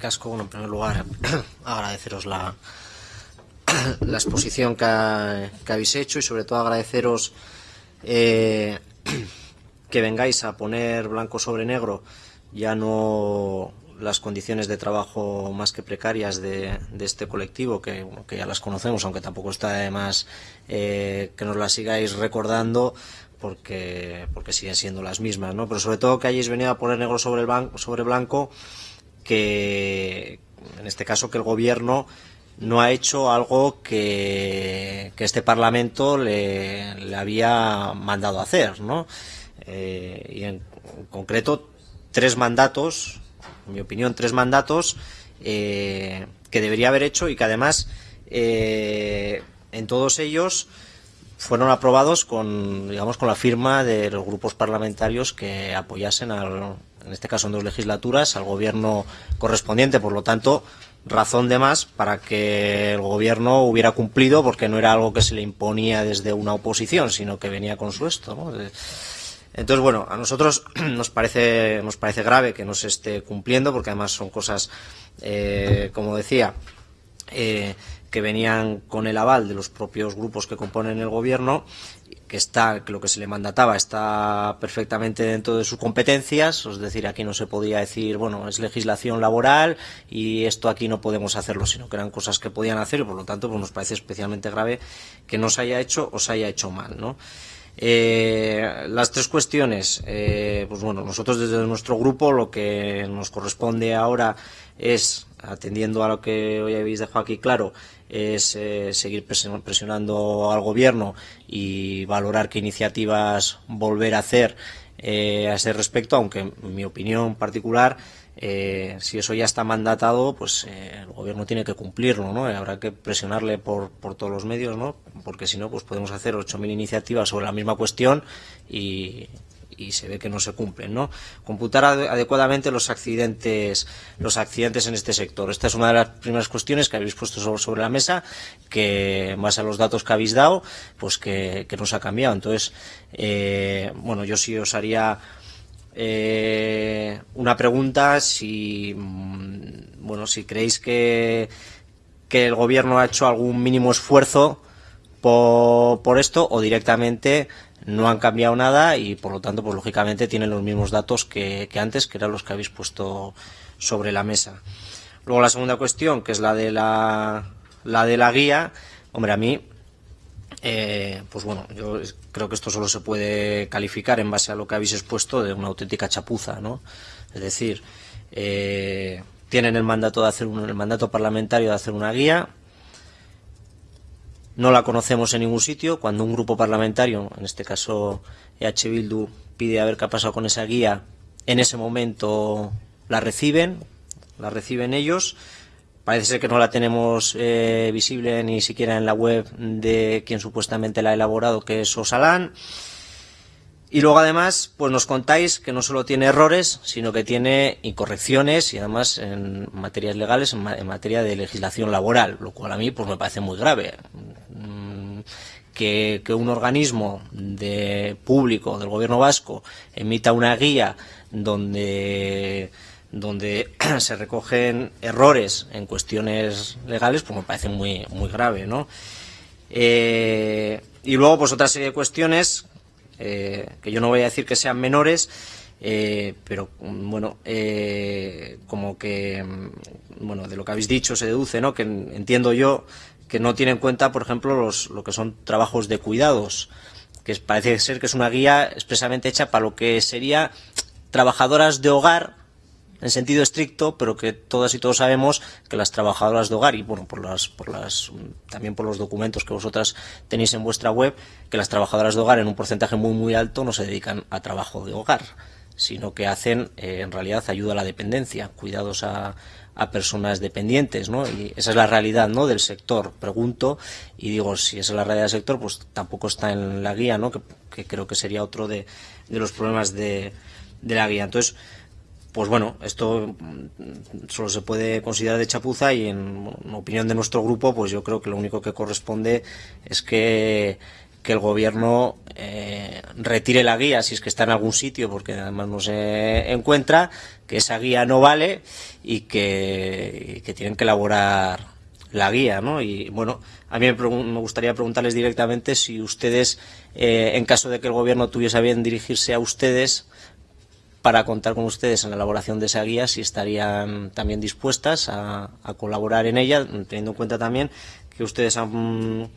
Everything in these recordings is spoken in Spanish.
Casco, bueno, en primer lugar, agradeceros la, la exposición que, habéis hecho y sobre todo agradeceros eh, que vengáis a poner blanco sobre negro ya no las condiciones de trabajo más que precarias de, este colectivo, que, que, ya las conocemos, aunque tampoco está de más eh, que nos las sigáis recordando, porque, porque siguen siendo las mismas, ¿no? Pero sobre todo que hayáis venido a poner negro sobre, el sobre blanco que, en este caso, que el Gobierno no ha hecho algo que, que este Parlamento le, había mandado hacer, ¿no? Eh, y en, en, concreto, tres mandatos, en mi opinión, tres mandatos eh, que debería haber hecho y que además eh, en todos ellos fueron aprobados con, digamos, con la firma de los grupos parlamentarios que apoyasen al, en este caso en dos legislaturas, al gobierno correspondiente. Por lo tanto, razón de más para que el gobierno hubiera cumplido, porque no era algo que se le imponía desde una oposición, sino que venía con su esto. Entonces, bueno, a nosotros nos parece, nos parece grave que no se esté cumpliendo, porque además son cosas, eh, como decía, eh, que venían con el aval de los propios grupos que componen el gobierno, que está, que lo que se le mandataba está perfectamente dentro de sus competencias, es decir, aquí no se podía decir, bueno, es legislación laboral y esto aquí no podemos hacerlo, sino que eran cosas que podían hacer y por lo tanto pues nos parece especialmente grave que no se haya hecho o se haya hecho mal, ¿no? Eh, las tres cuestiones, eh, pues bueno, nosotros desde nuestro grupo lo que nos corresponde ahora es, atendiendo a lo que hoy habéis dejado aquí claro, es eh, seguir presionando al gobierno y valorar qué iniciativas volver a hacer eh, a ese respecto, aunque en mi opinión particular eh, si eso ya está mandatado, pues eh, el gobierno tiene que cumplirlo, ¿no? habrá que presionarle por, por todos los medios, ¿no? Porque si no, pues podemos hacer 8.000 iniciativas sobre la misma cuestión y, y se ve que no se cumplen, ¿no? Computar adecuadamente los accidentes, los accidentes en este sector. Esta es una de las primeras cuestiones que habéis puesto sobre, sobre la mesa, que base a los datos que habéis dado, pues que, que nos ha cambiado. Entonces, eh, bueno, yo sí os haría eh, una pregunta si bueno si creéis que, que el gobierno ha hecho algún mínimo esfuerzo por, esto o directamente no han cambiado nada y por lo tanto pues lógicamente tienen los mismos datos que, que antes que eran los que habéis puesto sobre la mesa luego la segunda cuestión que es la de la, la de la guía hombre a mí eh, pues bueno, yo creo que esto solo se puede calificar en base a lo que habéis expuesto de una auténtica chapuza, ¿no? Es decir, eh, tienen el mandato de hacer un, el mandato parlamentario de hacer una guía, no la conocemos en ningún sitio, cuando un grupo parlamentario, en este caso EH Bildu, pide a ver qué ha pasado con esa guía, en ese momento la reciben, la reciben ellos, Parece ser que no la tenemos eh, visible ni siquiera en la web de quien supuestamente la ha elaborado, que es Osalán. Y luego además, pues nos contáis que no solo tiene errores, sino que tiene incorrecciones y además en materias legales, en, ma en materia de legislación laboral, lo cual a mí pues me parece muy grave. Que, un organismo de público del gobierno vasco emita una guía donde donde se recogen errores en cuestiones legales, pues me parece muy, muy grave, ¿no? Eh, y luego, pues otra serie de cuestiones, eh, que yo no voy a decir que sean menores, eh, pero bueno, como que, bueno, de lo que habéis dicho se deduce, ¿no? Que entiendo yo que no tiene en cuenta, por ejemplo, los, lo que son trabajos de cuidados, que parece ser que es una guía expresamente hecha para lo que sería trabajadoras de hogar, en sentido estricto, pero que todas y todos sabemos que las trabajadoras de hogar, y bueno, por las, por las, también por los documentos que vosotras tenéis en vuestra web, que las trabajadoras de hogar en un porcentaje muy muy alto no se dedican a trabajo de hogar, sino que hacen eh, en realidad ayuda a la dependencia, cuidados a, personas dependientes, ¿no? Y esa es la realidad, ¿no? Del sector. Pregunto y digo, si esa es la realidad del sector, pues tampoco está en la guía, ¿no? Que, creo que sería otro de, los problemas de, la guía. Entonces, pues bueno, esto solo se puede considerar de chapuza y en, opinión de nuestro grupo, pues yo creo que lo único que corresponde es que, que el gobierno eh, retire la guía si es que está en algún sitio porque además no se encuentra, que esa guía no vale y que, tienen que elaborar la guía, ¿no? Y bueno, a mí me, me gustaría preguntarles directamente si ustedes, eh, en caso de que el gobierno tuviese bien dirigirse a ustedes, para contar con ustedes en la elaboración de esa guía, si estarían también dispuestas a, a colaborar en ella, teniendo en cuenta también que ustedes han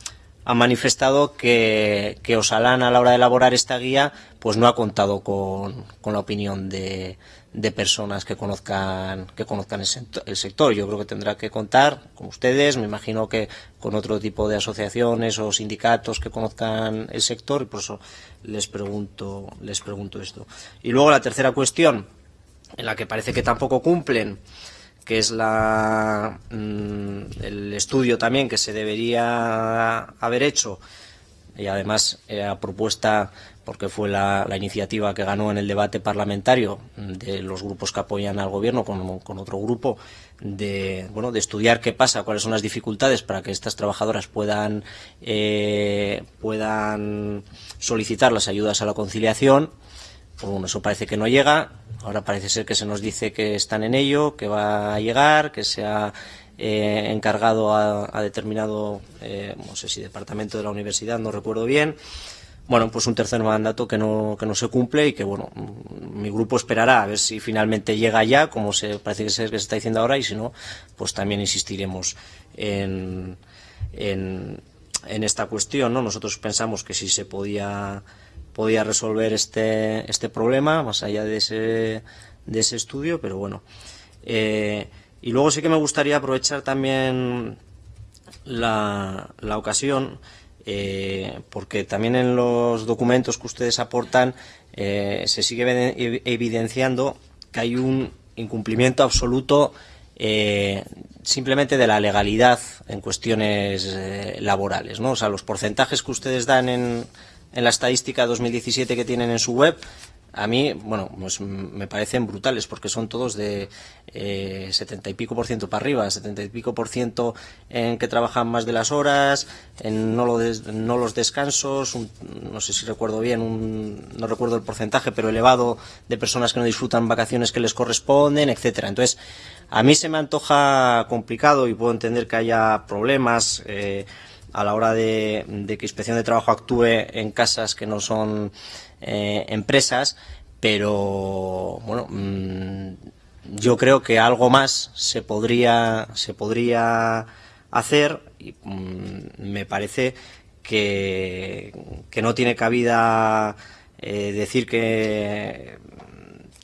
ha manifestado que, que, Osalán a la hora de elaborar esta guía pues no ha contado con, con la opinión de, de, personas que conozcan que conozcan el sector, el sector. Yo creo que tendrá que contar con ustedes, me imagino que con otro tipo de asociaciones o sindicatos que conozcan el sector y por eso les pregunto, les pregunto esto. Y luego la tercera cuestión, en la que parece que tampoco cumplen, que es la, mmm, el estudio también que se debería haber hecho y además era eh, propuesta porque fue la, iniciativa que ganó en el debate parlamentario de los grupos que apoyan al gobierno con, con, otro grupo de bueno de estudiar qué pasa cuáles son las dificultades para que estas trabajadoras puedan eh, puedan solicitar las ayudas a la conciliación pues bueno, eso parece que no llega Ahora parece ser que se nos dice que están en ello, que va a llegar, que se ha eh, encargado a, determinado, eh, no sé si departamento de la universidad, no recuerdo bien. Bueno, pues un tercer mandato que no, que no se cumple y que, bueno, mi grupo esperará a ver si finalmente llega ya, como se parece que, ser que se está diciendo ahora, y si no, pues también insistiremos en, en, en esta cuestión, ¿no? Nosotros pensamos que si se podía podía resolver este, este problema, más allá de ese, de ese estudio, pero bueno. Eh, y luego sí que me gustaría aprovechar también la, la ocasión, eh, porque también en los documentos que ustedes aportan eh, se sigue evidenciando que hay un incumplimiento absoluto simplemente de la legalidad en cuestiones laborales. ¿no? O sea, los porcentajes que ustedes dan en, en la estadística 2017 que tienen en su web, a mí, bueno, pues me parecen brutales porque son todos de eh, 70 y pico por ciento para arriba, 70 y pico por ciento en que trabajan más de las horas, en no, lo des, no los descansos, un, no sé si recuerdo bien, un, no recuerdo el porcentaje, pero elevado de personas que no disfrutan vacaciones que les corresponden, etcétera. Entonces, a mí se me antoja complicado y puedo entender que haya problemas. Eh, a la hora de, que Inspección de Trabajo actúe en casas que no son eh, empresas, pero bueno, mmm, yo creo que algo más se podría, se podría hacer y mmm, me parece que, que, no tiene cabida eh, decir que,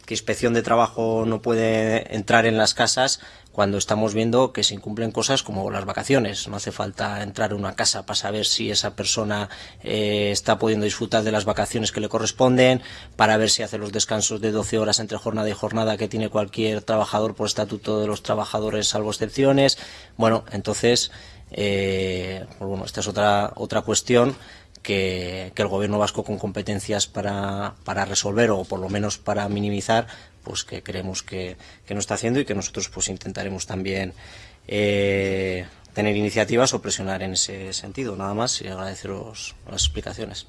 que Inspección de Trabajo no puede entrar en las casas cuando estamos viendo que se incumplen cosas como las vacaciones. No hace falta entrar a una casa para saber si esa persona eh, está pudiendo disfrutar de las vacaciones que le corresponden, para ver si hace los descansos de 12 horas entre jornada y jornada que tiene cualquier trabajador por estatuto de los trabajadores, salvo excepciones. Bueno, entonces, eh, pues bueno, esta es otra, otra cuestión que, el gobierno vasco con competencias para, para resolver o por lo menos para minimizar pues que creemos que, que no está haciendo y que nosotros pues intentaremos también eh, tener iniciativas o presionar en ese sentido. Nada más y agradeceros las explicaciones.